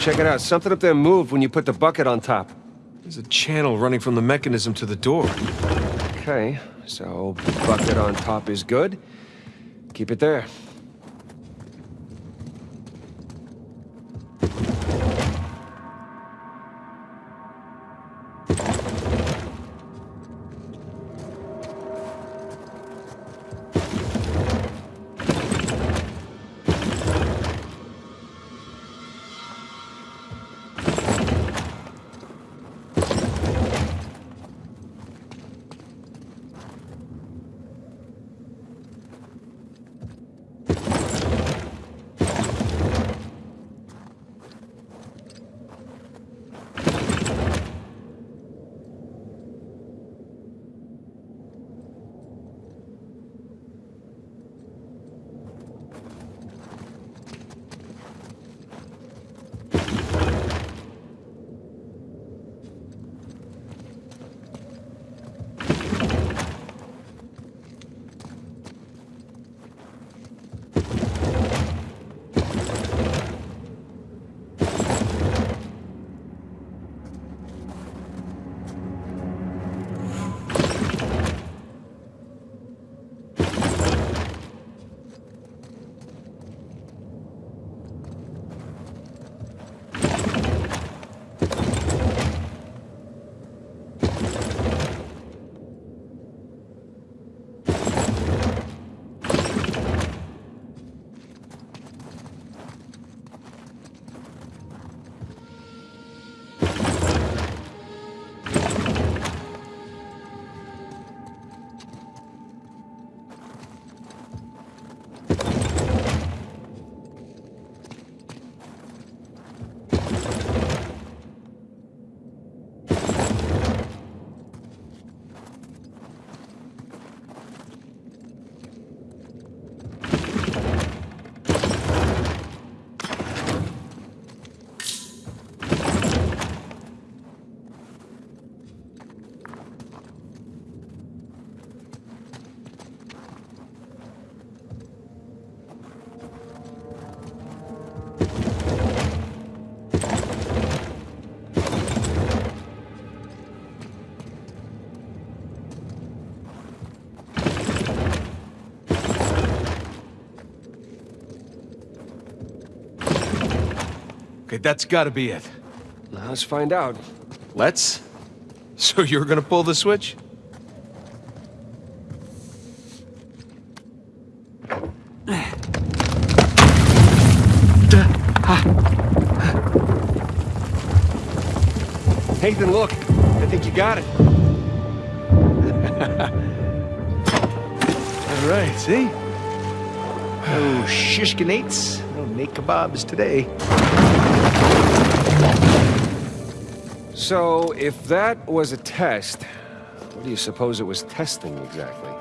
Check it out. Something up there moved when you put the bucket on top. There's a channel running from the mechanism to the door. Okay, so bucket on top is good. Keep it there. Okay, that's gotta be it. Now let's find out. Let's? So you're gonna pull the switch? Nathan, look. I think you got it. All right, see? Oh, shishkinates, naked kebabs today. So, if that was a test, what do you suppose it was testing exactly?